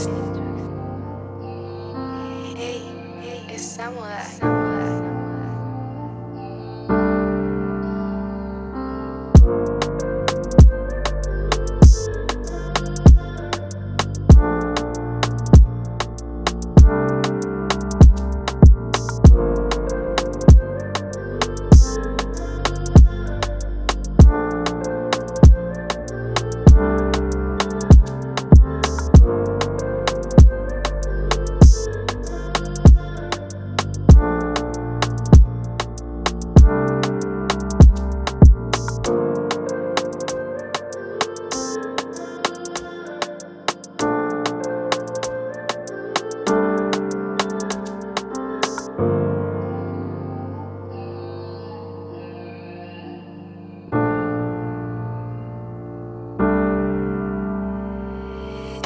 Hey, hey, it's samurai.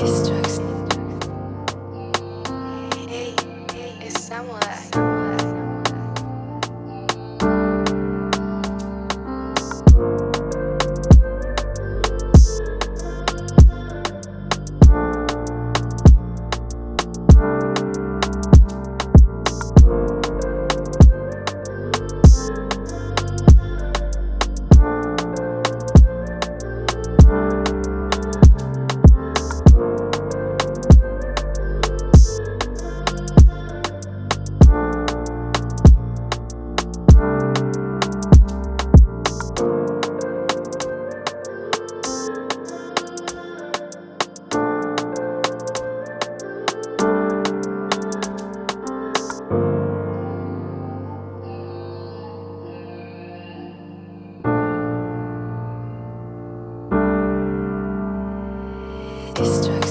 history. sister.